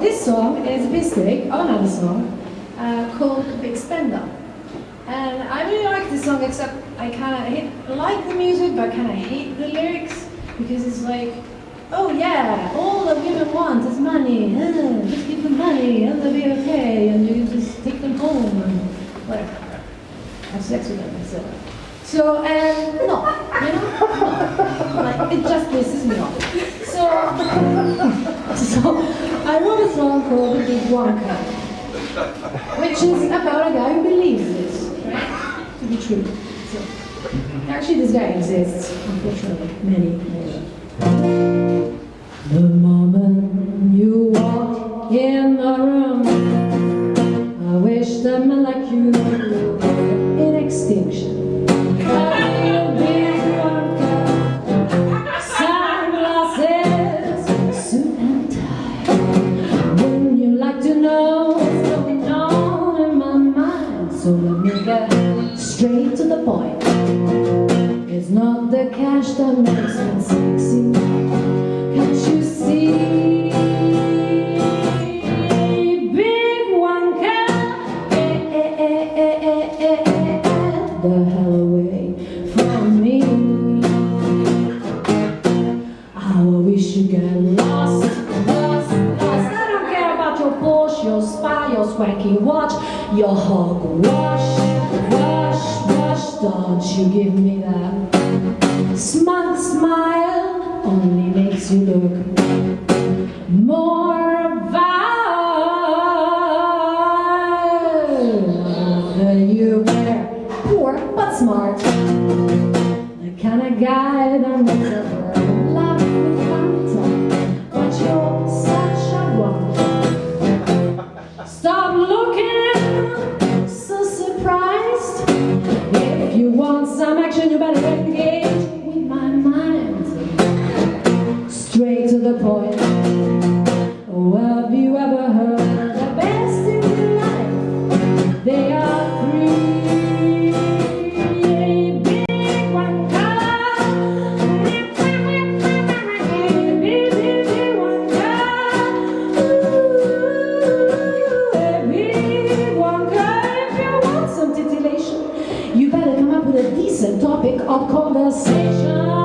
this song is of another song uh, called Big Spender. And I really like this song, except I kind of like the music, but kind of hate the lyrics because it's like, oh yeah, all the women want is money. Uh, just give them money and they'll be okay, and you can just take them home and whatever. Have sex with them, so. So, um, no, you know, no. Like, it just pisses me off. Song called The Big Wanker, which is about a guy who believes this, right, to be true. So, actually, this guy exists, unfortunately, many, many. The moment you walk in the room, I wish men like you So let me get straight to the point. It's not the cash that makes me sexy. Can't you see? the hell away from me. I wish you get lost, lost, lost. I don't care about your Porsche, your spouse your swanky watch, your hog wash, wash, wash. Don't you give me that smug smile, only makes you look more vile than you were. Poor but smart. The kind of guy you better come up with a decent topic of conversation.